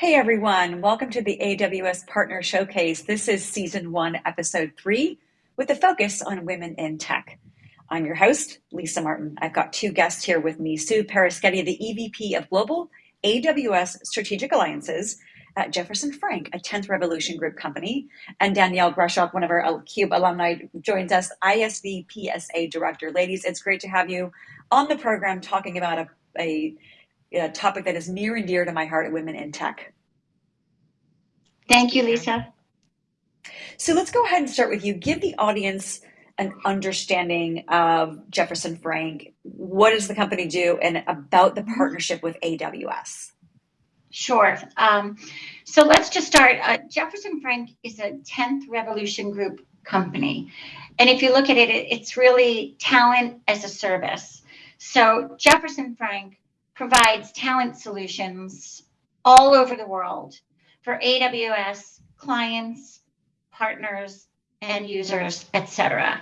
Hey everyone, welcome to the AWS Partner Showcase. This is season one, episode three, with a focus on women in tech. I'm your host, Lisa Martin. I've got two guests here with me Sue Paraschetti, the EVP of Global AWS Strategic Alliances at Jefferson Frank, a 10th Revolution Group company, and Danielle Greshock, one of our CUBE alumni, joins us, ISV PSA Director. Ladies, it's great to have you on the program talking about a, a a topic that is near and dear to my heart at women in tech. Thank you, Lisa. So let's go ahead and start with you. Give the audience an understanding of Jefferson Frank. What does the company do and about the partnership with AWS? Sure. Um, so let's just start. Uh, Jefferson Frank is a 10th Revolution Group company. And if you look at it, it's really talent as a service. So Jefferson Frank provides talent solutions all over the world for AWS clients, partners, end users, etc.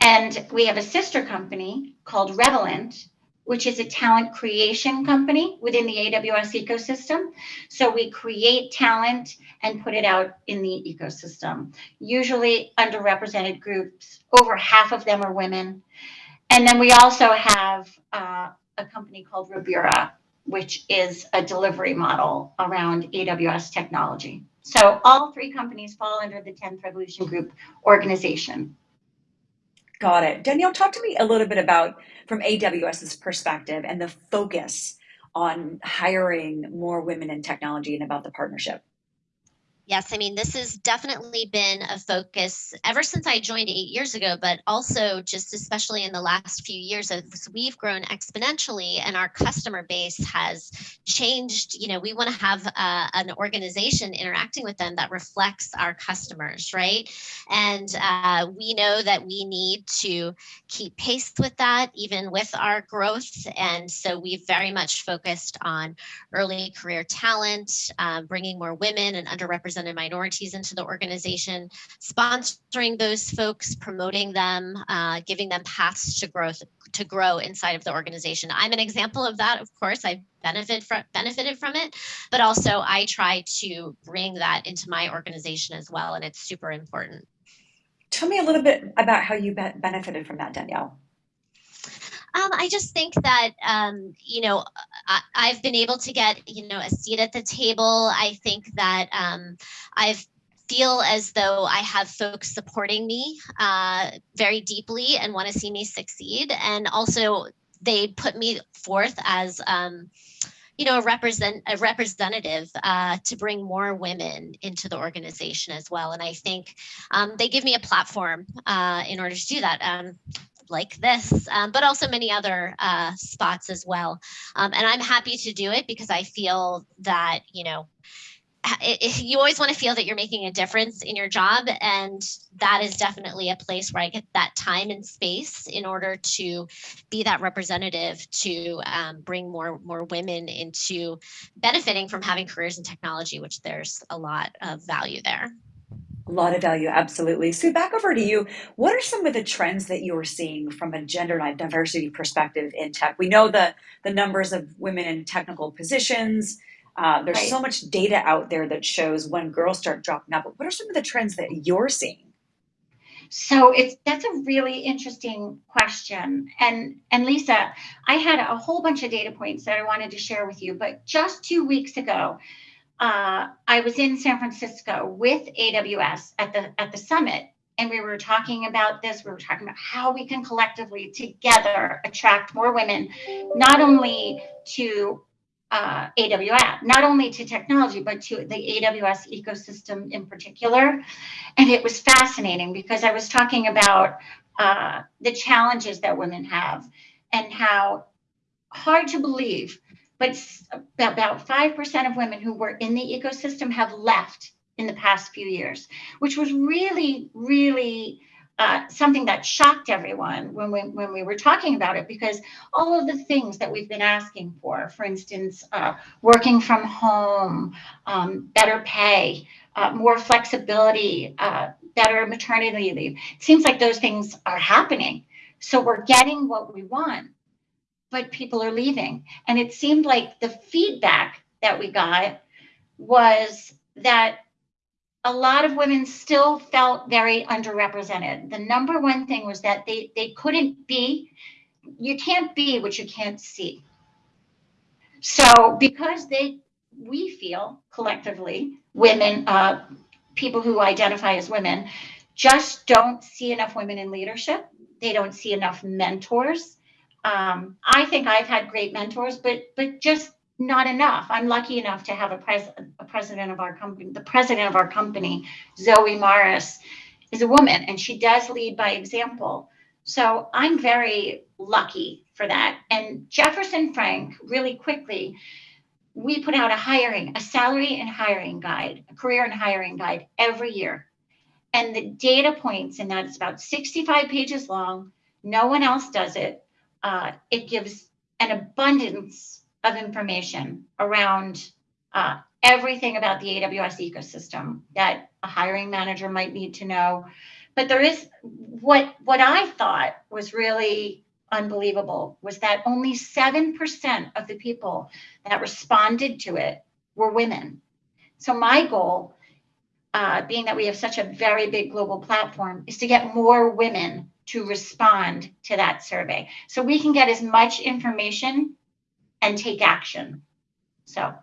And we have a sister company called Revolent, which is a talent creation company within the AWS ecosystem. So we create talent and put it out in the ecosystem. Usually underrepresented groups, over half of them are women. And then we also have uh, a company called Robura, which is a delivery model around AWS technology. So all three companies fall under the 10th Revolution Group organization. Got it. Danielle, talk to me a little bit about from AWS's perspective and the focus on hiring more women in technology and about the partnership. Yes, I mean, this has definitely been a focus ever since I joined eight years ago, but also just especially in the last few years as we've grown exponentially and our customer base has changed. You know, we want to have uh, an organization interacting with them that reflects our customers, right? And uh, we know that we need to keep pace with that, even with our growth. And so we've very much focused on early career talent, uh, bringing more women and underrepresented underrepresented minorities into the organization, sponsoring those folks, promoting them, uh, giving them paths to growth to grow inside of the organization. I'm an example of that, of course. I benefit from benefited from it, but also I try to bring that into my organization as well, and it's super important. Tell me a little bit about how you benefited from that, Danielle. Um, I just think that, um, you know, I, have been able to get, you know, a seat at the table. I think that um, I've feel as though I have folks supporting me uh, very deeply and want to see me succeed. And also they put me forth as, um, you know, a represent a representative uh, to bring more women into the organization as well. And I think um, they give me a platform uh, in order to do that. Um, like this, um, but also many other uh, spots as well. Um, and I'm happy to do it because I feel that, you know, it, you always want to feel that you're making a difference in your job. And that is definitely a place where I get that time and space in order to be that representative to um, bring more, more women into benefiting from having careers in technology, which there's a lot of value there. A lot of value, absolutely. Sue, back over to you. What are some of the trends that you're seeing from a gender diversity perspective in tech? We know the, the numbers of women in technical positions. Uh, there's right. so much data out there that shows when girls start dropping out. But what are some of the trends that you're seeing? So it's that's a really interesting question. And and Lisa, I had a whole bunch of data points that I wanted to share with you. But just two weeks ago, uh, I was in San Francisco with AWS at the at the summit, and we were talking about this. We were talking about how we can collectively together attract more women, not only to uh, AWS, not only to technology, but to the AWS ecosystem in particular. And it was fascinating because I was talking about uh, the challenges that women have and how hard to believe but about 5% of women who were in the ecosystem have left in the past few years, which was really, really uh, something that shocked everyone when we, when we were talking about it, because all of the things that we've been asking for, for instance, uh, working from home, um, better pay, uh, more flexibility, uh, better maternity leave, it seems like those things are happening. So we're getting what we want but people are leaving. And it seemed like the feedback that we got was that a lot of women still felt very underrepresented. The number one thing was that they, they couldn't be, you can't be what you can't see. So because they, we feel collectively, women, uh, people who identify as women, just don't see enough women in leadership. They don't see enough mentors. Um, I think I've had great mentors, but but just not enough. I'm lucky enough to have a, pres- a president of our company. The president of our company, Zoe Morris, is a woman, and she does lead by example. So I'm very lucky for that. And Jefferson Frank, really quickly, we put out a hiring, a salary and hiring guide, a career and hiring guide every year. And the data points in that is about 65 pages long. No one else does it. Uh, it gives an abundance of information around uh, everything about the AWS ecosystem that a hiring manager might need to know. But there is what what I thought was really unbelievable was that only 7% of the people that responded to it were women. So my goal, uh, being that we have such a very big global platform, is to get more women to respond to that survey so we can get as much information and take action. So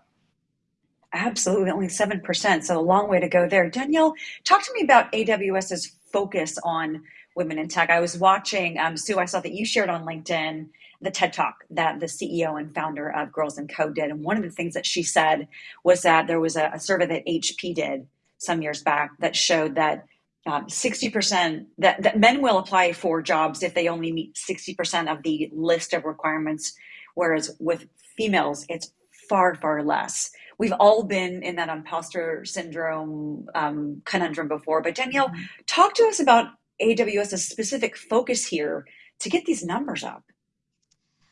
Absolutely, only 7%. So a long way to go there. Danielle, talk to me about AWS's focus on women in tech. I was watching, um, Sue, I saw that you shared on LinkedIn the TED Talk that the CEO and founder of Girls Who Code did. And one of the things that she said was that there was a, a survey that HP did some years back that showed that um, 60% that, that men will apply for jobs if they only meet 60% of the list of requirements, whereas with females, it's far, far less. We've all been in that imposter syndrome um, conundrum before. But Danielle, mm-hmm. talk to us about AWS's specific focus here to get these numbers up.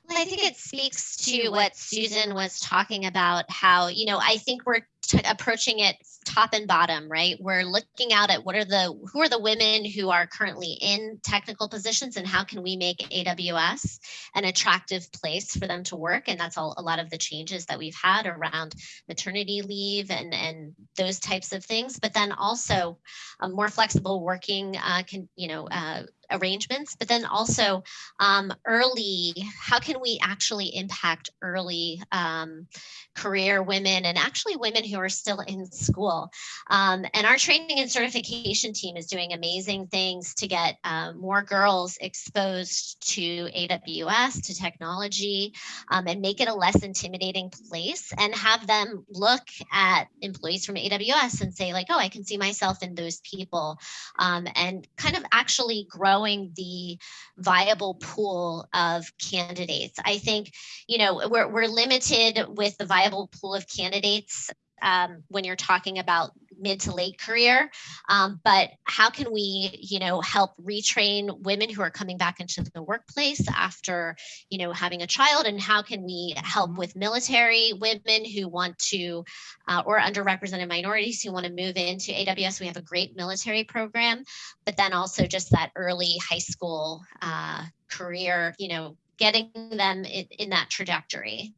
Well, I think it speaks to what Susan was talking about. How you know, I think we're approaching it top and bottom, right? We're looking out at what are the who are the women who are currently in technical positions and how can we make AWS an attractive place for them to work? And that's all a lot of the changes that we've had around maternity leave and and those types of things. But then also a more flexible working, uh, can you know, uh, arrangements, but then also um, early, how can we actually impact early um, career women and actually women who are still in school? Um, and our training and certification team is doing amazing things to get uh, more girls exposed to AWS, to technology, um, and make it a less intimidating place and have them look at employees from AWS and say like, oh, I can see myself in those people um, and kind of actually grow growing the viable pool of candidates. I think, you know, we're, we're limited with the viable pool of candidates um, when you're talking about mid to late career um, but how can we you know help retrain women who are coming back into the workplace after you know having a child? And how can we help with military women who want to uh, or underrepresented minorities who want to move into aws we have a great military program but then also just that early high school uh, career you know getting them in, in that trajectory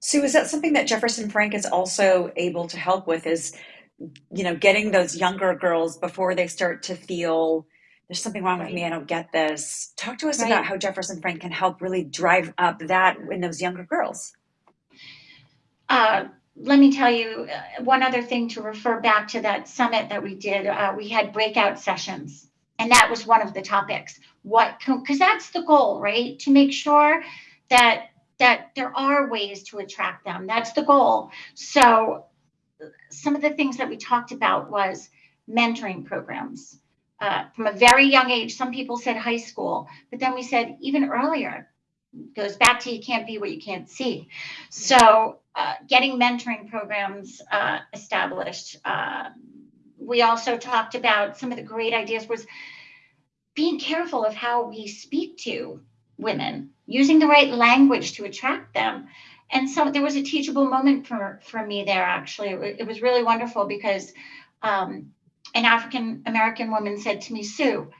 Sue, is that something that Jefferson Frank is also able to help with? Is you know getting those younger girls before they start to feel there's something wrong with me, I don't get this. Talk to us right. about how Jefferson Frank can help really drive up that in those younger girls. Uh, let me tell you uh, one other thing to refer back to that summit that we did. Uh, we had breakout sessions, and that was one of the topics. What, because that's the goal, right? To make sure that that there are ways to attract them. That's the goal. So some of the things that we talked about was mentoring programs. Uh, from a very young age, some people said high school, but then we said even earlier, goes back to you can't be what you can't see. So uh, getting mentoring programs uh, established. Uh, we also talked about some of the great ideas was being careful of how we speak to women, using the right language to attract them. And so there was a teachable moment for, for me there, actually. It, was really wonderful because um, an African American woman said to me, Sue,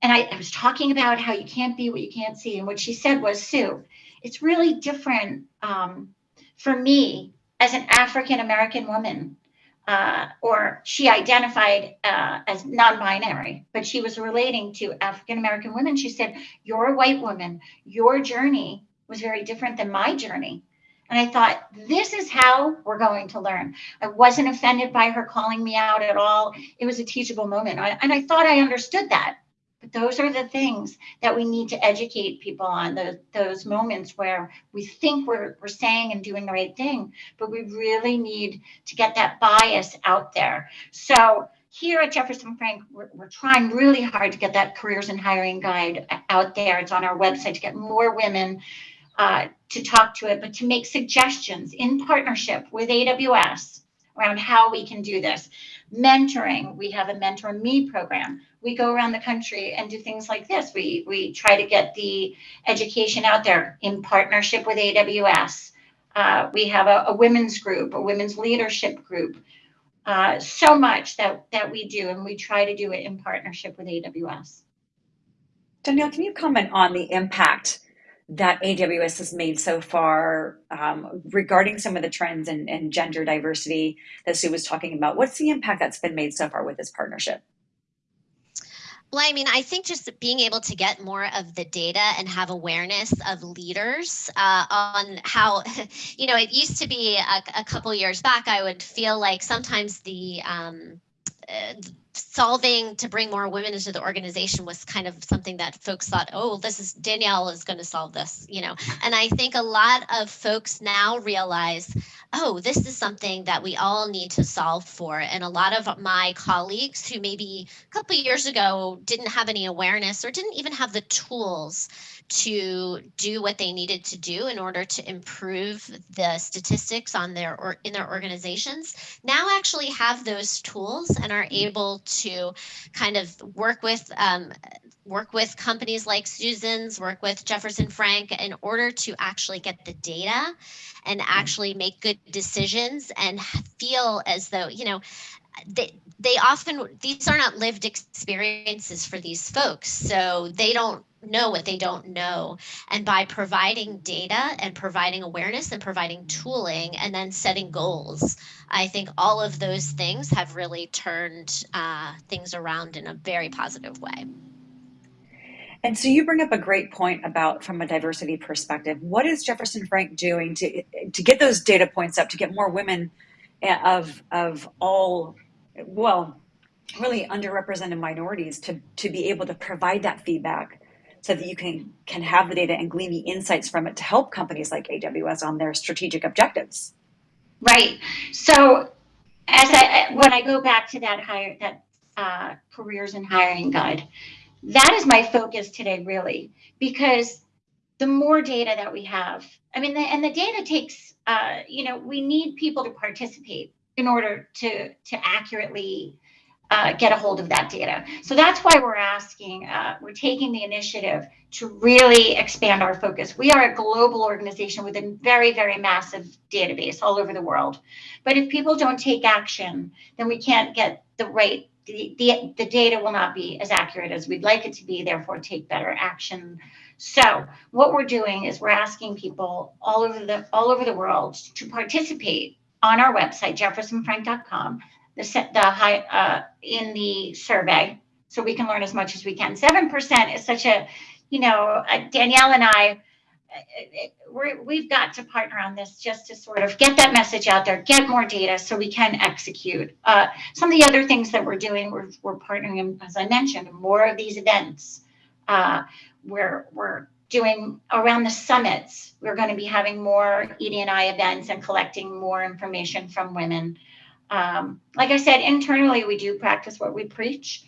and I, I was talking about how you can't be what you can't see. And what she said was, Sue, it's really different um, for me as an African American woman, uh, or she identified uh, as non binary, but she was relating to African American women. She said, You're a white woman. Your journey was very different than my journey. And I thought, this is how we're going to learn. I wasn't offended by her calling me out at all. It was a teachable moment. and I thought I understood that. Those are the things that we need to educate people on those, those moments where we think we're, we're saying and doing the right thing, but we really need to get that bias out there. So here at Jefferson Frank, we're, we're, trying really hard to get that careers and hiring guide out there. It's on our website to get more women uh, to talk to it, but to make suggestions in partnership with AWS around how we can do this. Mentoring, we have a Mentor Me program. We go around the country and do things like this. We, we try to get the education out there in partnership with AWS. Uh, we have a, a, women's group, a women's leadership group. Uh, so much that, that we do, and we try to do it in partnership with AWS. Danielle, can you comment on the impact that AWS has made so far um, regarding some of the trends and, gender diversity that Sue was talking about? What's the impact that's been made so far with this partnership? Well, I mean, I think just being able to get more of the data and have awareness of leaders uh, on how, you know, it used to be a, a, couple years back, I would feel like sometimes the um, uh, solving to bring more women into the organization was kind of something that folks thought, oh, this is Danielle is going to solve this, you know. And I think a lot of folks now realize, oh, this is something that we all need to solve for. And a lot of my colleagues who maybe a couple years ago didn't have any awareness or didn't even have the tools to do what they needed to do in order to improve the statistics on their or in their organizations now actually have those tools and are able to kind of work with um, work with companies like Susan's, work with Jefferson Frank in order to actually get the data and actually make good decisions and feel as though, you know, they they often these are not lived experiences for these folks. So they don't know what they don't know. And by providing data and providing awareness and providing tooling and then setting goals i think all of those things have really turned uh, things around in a very positive way and so you bring up a great point about from a diversity perspective what is jefferson frank doing to to get those data points up to get more women eh, of of all well, really underrepresented minorities to, to be able to provide that feedback so that you can, can have the data and glean the insights from it to help companies like AWS on their strategic objectives. Right. So as I, when I go back to that hire, that uh, careers and hiring guide, that is my focus today, really, because the more data that we have, I mean, the, and the data takes, uh, you know, we need people to participate in order to, to accurately uh, get a hold of that data. So that's why we're asking, uh, we're taking the initiative to really expand our focus. We are a global organization with a very, very massive database all over the world. But if people don't take action, then we can't get the right, the, the, data will not be as accurate as we'd like it to be, therefore take better action. So what we're doing is we're asking people all over the all over the world to participate on our website, jeffersonfrank.com, the, the high, uh, in the survey, so we can learn as much as we can. 7% is such a, you know, uh, Danielle and I, we have got to partner on this just to sort of get that message out there, get more data so we can execute. Uh, some of the other things that we're doing, we're, we're partnering, as I mentioned, more of these events. Uh, we're, we're doing around the summits. We're going to be having more ED&I events and collecting more information from women. Um, like I said, internally, we do practice what we preach,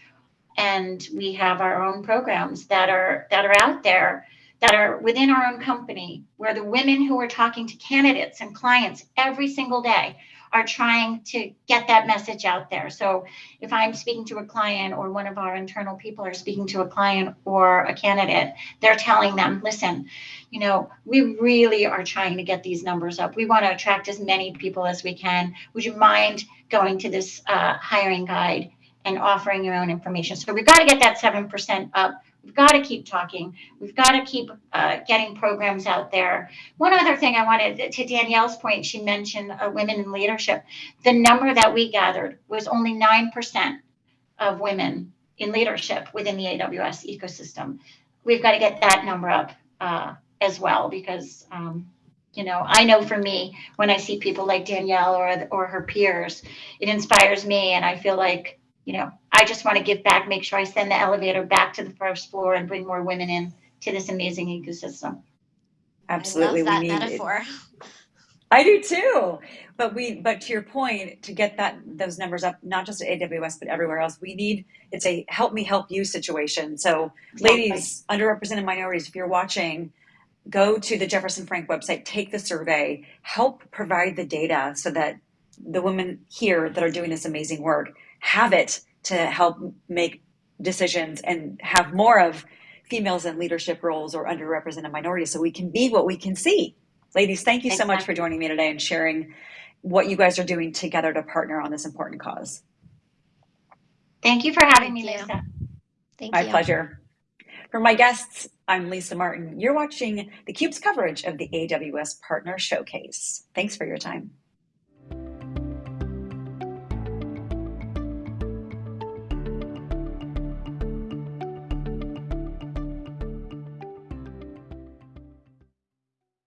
and we have our own programs that are that are out there that are within our own company, where the women who are talking to candidates and clients every single day are trying to get that message out there. So if I'm speaking to a client or one of our internal people are speaking to a client or a candidate, they're telling them, listen, you know, we really are trying to get these numbers up. We want to attract as many people as we can. Would you mind going to this uh, hiring guide and offering your own information? So we've got to get that 7% up We've got to keep talking. We've got to keep uh, getting programs out there. One other thing I wanted to Danielle's point, she mentioned uh, women in leadership. The number that we gathered was only 9% of women in leadership within the AWS ecosystem. We've got to get that number up uh, as well because, um, you know, I know for me, when I see people like Danielle or, or her peers, it inspires me and I feel like, you know, I just want to give back, make sure I send the elevator back to the first floor and bring more women in to this amazing ecosystem. Absolutely, I love that we need. metaphor. I do too. But we, but to your point, to get that those numbers up, not just at AWS but everywhere else, we need. It's a help me help you situation. So, Exactly. ladies, underrepresented minorities, if you're watching, go to the Jefferson Frank website, take the survey, help provide the data so that the women here that are doing this amazing work have it to help make decisions and have more of females in leadership roles or underrepresented minorities so we can be what we can see. Ladies, thank you so much for joining me today and sharing what you guys are doing together to partner on this important cause. Thank you for having me, Thank you. Lisa. Thank My you. pleasure. For my guests, I'm Lisa Martin. You're watching theCUBE's coverage of the AWS Partner Showcase. Thanks for your time.